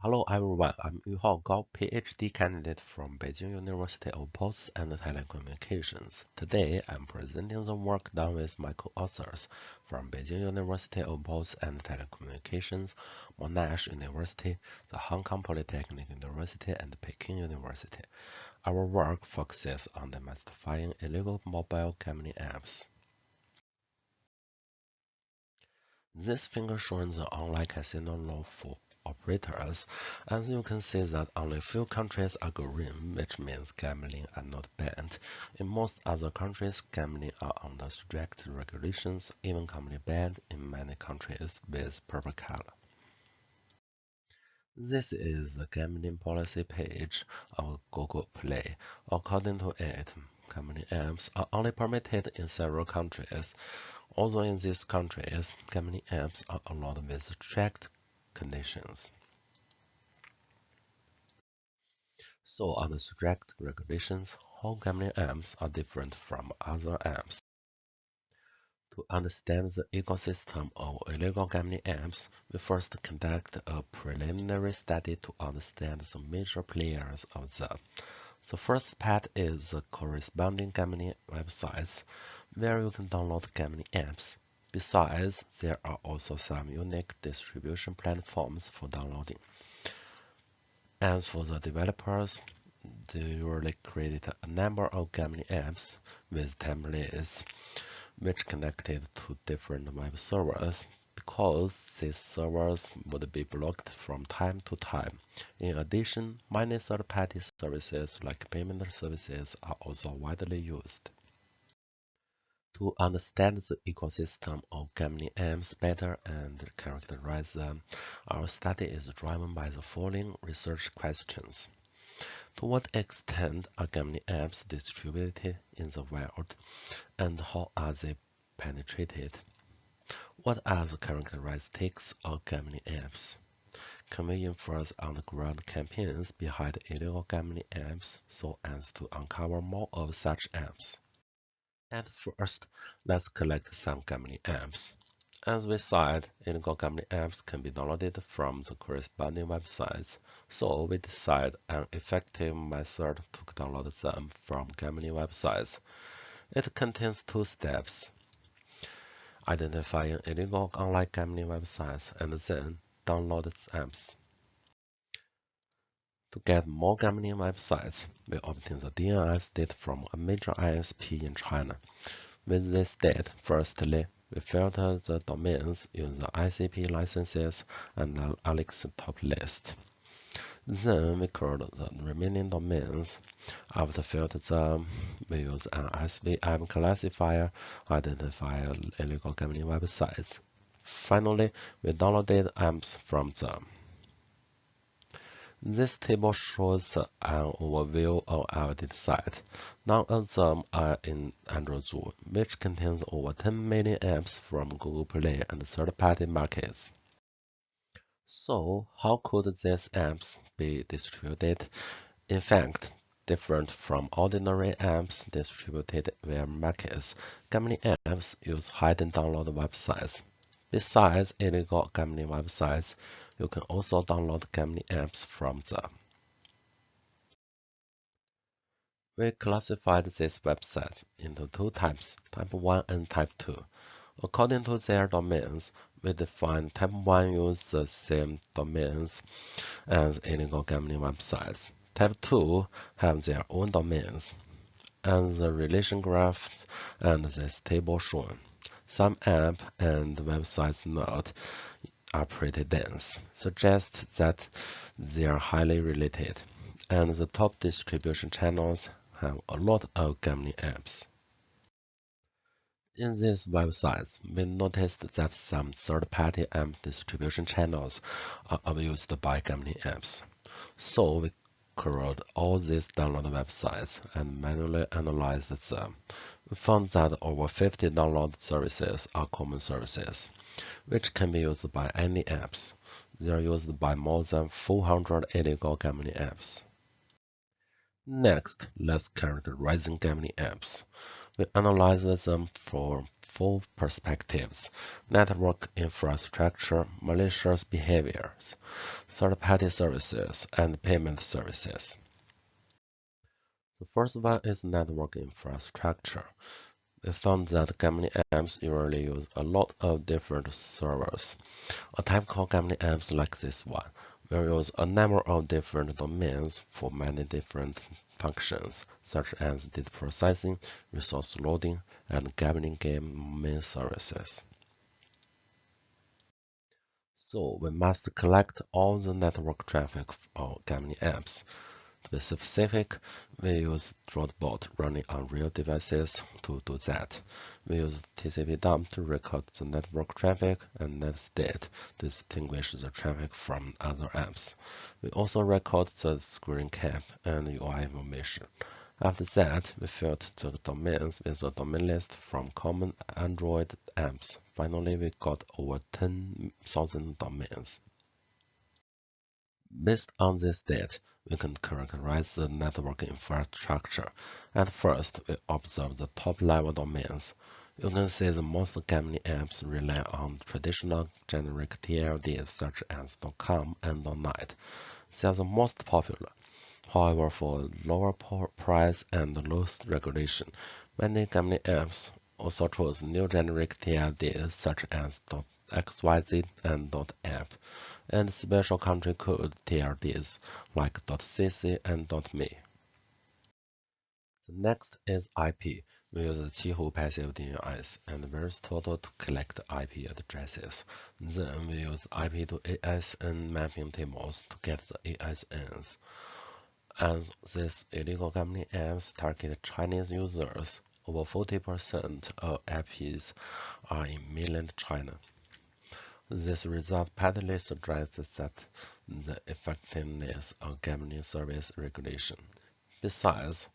Hello everyone, I'm Yuhao Gao, PhD candidate from Beijing University of Posts and Telecommunications. Today, I'm presenting the work done with my co-authors from Beijing University of Posts and Telecommunications, Monash University, the Hong Kong Polytechnic University, and Peking University. Our work focuses on demystifying illegal mobile gambling apps. This figure shows the online casino law for operators, as you can see that only few countries are green, which means gambling are not banned. In most other countries, gambling are under strict regulations, even commonly banned in many countries with purple color. This is the gambling policy page of Google Play. According to it, gambling apps are only permitted in several countries. Although in these countries, gambling apps are allowed with strict conditions. So under strict regulations, home gambling apps are different from other apps. To understand the ecosystem of illegal gambling apps, we first conduct a preliminary study to understand the major players of them. The first part is the corresponding gambling websites, where you can download gambling apps. Besides, there are also some unique distribution platforms for downloading. As for the developers, they usually create a number of gambling apps with templates which connected to different web servers because these servers would be blocked from time to time. In addition, many third-party services like payment services are also widely used. To understand the ecosystem of gambling apps better and characterize them, our study is driven by the following research questions. To what extent are gambling apps distributed in the world, and how are they penetrated? What are the characteristics of gambling apps? Can we infer on-the-ground campaigns behind illegal gambling apps so as to uncover more of such apps? At first, let's collect some gambling apps. As we said, illegal gambling apps can be downloaded from the corresponding websites, so we decide an effective method to download them from gambling websites. It contains two steps. Identifying illegal online gambling websites and then download the apps. To get more gambling websites, we obtain the DNS data from a major ISP in China. With this data, firstly, we filter the domains using the ICP licenses and Alexa top list. Then we curl the remaining domains. After filtering them, we use an SVM classifier to identify illegal gambling websites. Finally, we downloaded apps from them. This table shows an overview of our dataset. None of them are in AndroZoo, which contains over 10 million apps from Google Play and third-party markets. So, how could these apps be distributed? In fact, different from ordinary apps distributed via markets, gambling apps use hidden download websites. Besides illegal gambling websites, you can also download gambling apps from them. We classified these websites into two types, Type 1 and Type 2. According to their domains, we define Type 1 use the same domains as illegal gambling websites. Type 2 have their own domains, and the relation graphs and this table shown. Some app and websites note are pretty dense, suggests that they are highly related, and the top distribution channels have a lot of gambling apps. In these websites, we noticed that some third-party app distribution channels are abused by gambling apps. So we crawled all these download websites and manually analyzed them. We found that over 50 download services are common services which can be used by any apps. They are used by more than 400 illegal gambling apps. Next, let's characterize gambling apps. We analyzed them from four perspectives network infrastructure, malicious behaviors. third-party services, and payment services. The first one is network infrastructure. We found that gambling apps usually use a lot of different servers. A typical gambling apps like this one use a number of different domains for many different functions, such as data processing, resource loading, and gambling game main services. So we must collect all the network traffic for gambling apps. To be specific, we use Droidbot running on real devices to do that. We use tcpdump to record the network traffic and netstat to distinguish the traffic from other apps. We also record the screen cap and UI information. After that, we filled the domains with a domain list from common Android apps. Finally, we got over 10,000 domains. Based on this data, we can characterize the network infrastructure. At first, we observe the top-level domains. You can see the most gambling apps rely on traditional generic TLDs such as .com and .net. They are the most popular. However, for lower price and loose regulation, many gambling apps also choose new generic TLDs such as .xyz and .app and special country code TLDs like .cc and .me. The next is IP. We use Qihoo passive DNS and VirusTotal to collect IP addresses. Then we use IP to ASN mapping tables to get the ASNs. As these illegal gambling apps target Chinese users, over 40% of IPs are in mainland China. This result partly suggests that the effectiveness of gambling service regulation. Besides,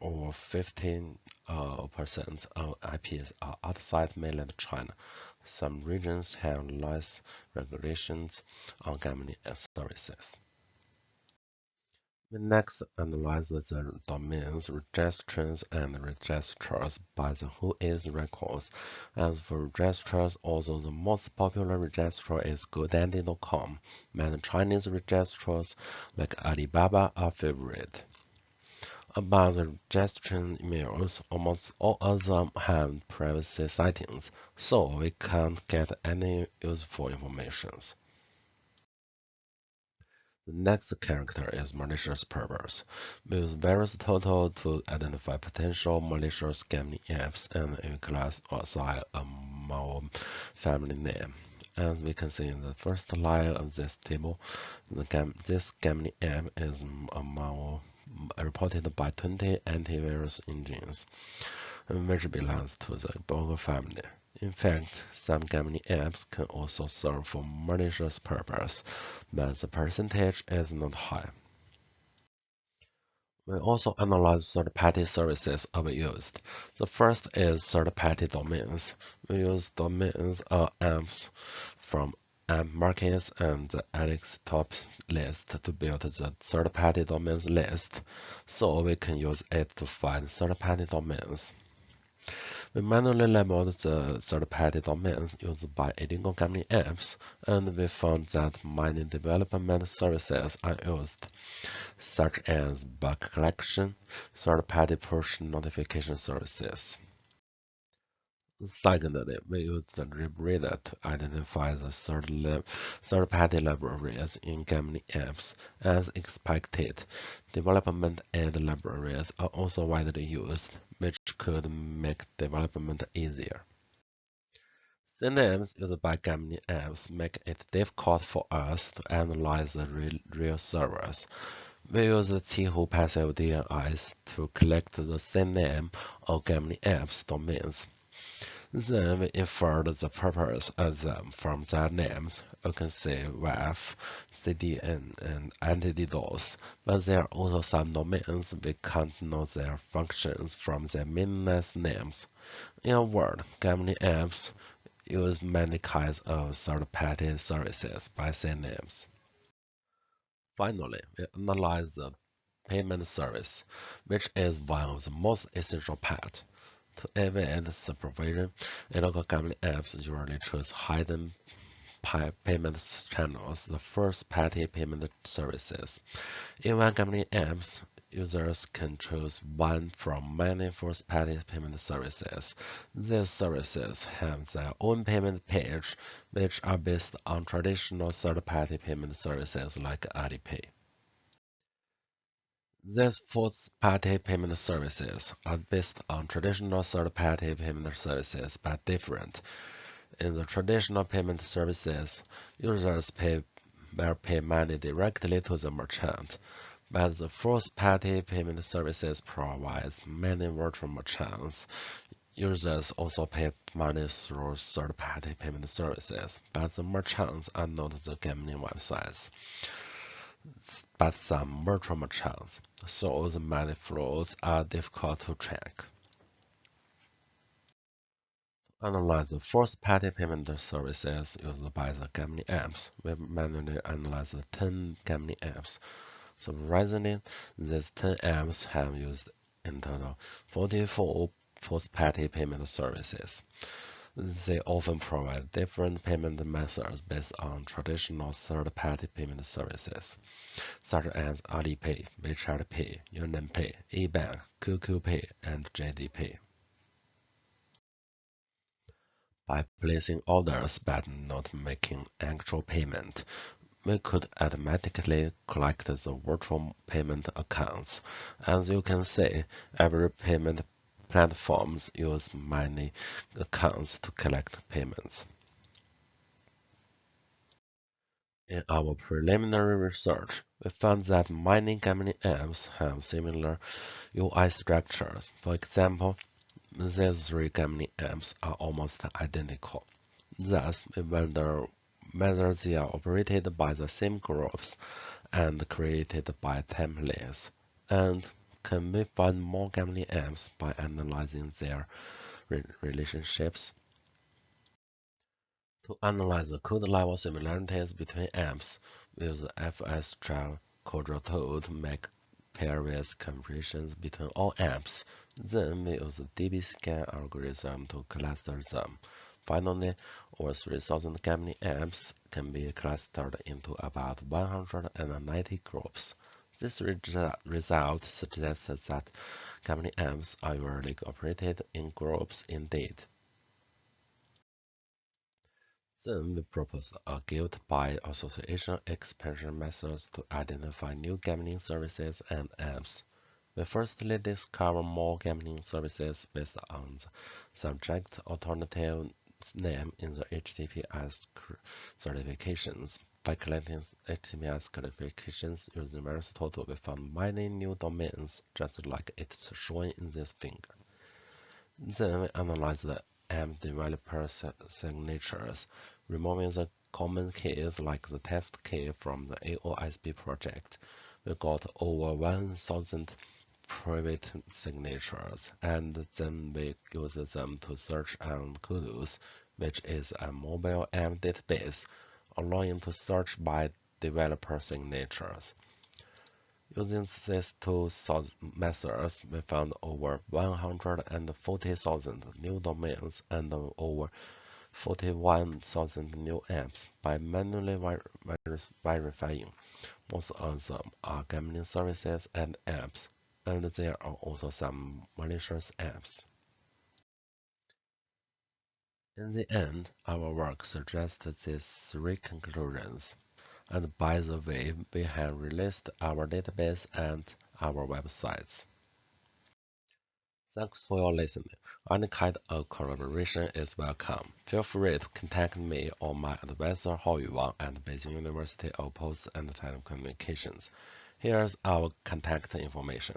over 15% uh, of IPs are outside mainland China. Some regions have less regulations on gambling services. We next analyze the domains, registrants, and registrars by the WHOIS records. As for registrars, although the most popular registrar is GoDaddy.com, many Chinese registrars like Alibaba are favorite. About the registration emails, almost all of them have privacy settings, so we can't get any useful information. The next character is malicious purpose. We use VirusTotal to identify potential malicious apps and a class assign a malware family name. As we can see in the first line of this table, gam this gambling app is a malware reported by 20 antivirus engines, which belongs to the Bogo family. In fact, some gambling apps can also serve for malicious purpose, but the percentage is not high. We also analyze third-party services overused. The first is third-party domains. We use domains or apps from app markets and Alexa top list to build the third-party domains list, so we can use it to find third-party domains. We manually labeled the third-party domains used by illegal gambling apps, and we found that many development services are used, such as bug collection, third-party push notification services. Secondly, we use the LibRadar to identify the third-party third libraries in gambling apps. As expected, development aid libraries are also widely used, which could make development easier. Synapse used by gambling apps make it difficult for us to analyze the real, servers. We use the passive DNS to collect the CNAME of gambling apps domains. Then we inferred the purpose of them from their names. You can see WAF, CDN, and anti-DDoS, but there are also some domains we can't know their functions from their meaningless names. In a word, gambling apps use many kinds of third-party services by their names. Finally, we analyze the payment service, which is one of the most essential parts. Avoid supervision, illegal gambling apps usually choose hidden payment channels, the first-party payment services. In one gambling apps, users can choose one from many first-party payment services. These services have their own payment page, which are based on traditional third-party payment services like Alipay. These fourth-party payment services are based on traditional third-party payment services but different. In the traditional payment services, users pay will pay money directly to the merchant, but the fourth-party payment services provides many virtual merchants. Users also pay money through third-party payment services, but the merchants are not the gambling websites but some virtual merchants, so the money flows are difficult to track. To analyze the first-party payment services used by the gambling apps, we manually analyze the 10 gambling apps. Reasoning, these 10 apps have used in total 44 first-party payment services. They often provide different payment methods based on traditional third-party payment services, such as Alipay, WeChat Pay, UnionPay, eBank, QQ Pay, and JD Pay. By placing orders but not making actual payment, we could automatically collect the virtual payment accounts. As you can see, every payment platforms use many accounts to collect payments. In our preliminary research, we found that many gambling apps have similar UI structures. For example, these three gambling apps are almost identical. Thus, we wonder whether they are operated by the same groups and created by templates, and can we find more gambling apps by analyzing their re relationships? To analyze the code level similarities between apps, we use the FS Quadro tool to make various comparisons between all apps. Then we use the dbScan algorithm to cluster them. Finally, over 3,000 gambling apps can be clustered into about 190 groups. This result suggests that gambling apps are usually operated in groups indeed. Then we propose a guild by association expansion methods to identify new gambling services and apps. We firstly discover more gambling services based on the subject alternative name in the HTTPS certifications. By collecting HTTPS classifications using VirusTotal, we found many new domains, just like it's shown in this figure. Then we analyze the app developer signatures, removing the common keys like the test key from the AOSP project. We got over 1,000 private signatures, and then we use them to search on Koodous, which is a mobile app database allowing to search by developer signatures. Using these two methods, we found over 140,000 new domains and over 41,000 new apps by manually verifying. Most of them are gambling services and apps, and there are also some malicious apps. In the end, our work suggests these three conclusions, and by the way, we have released our database and our websites. Thanks for your listening. Any kind of collaboration is welcome. Feel free to contact me or my advisor Haoyu Wang at Beijing University of Post and Telecommunications. Here's our contact information.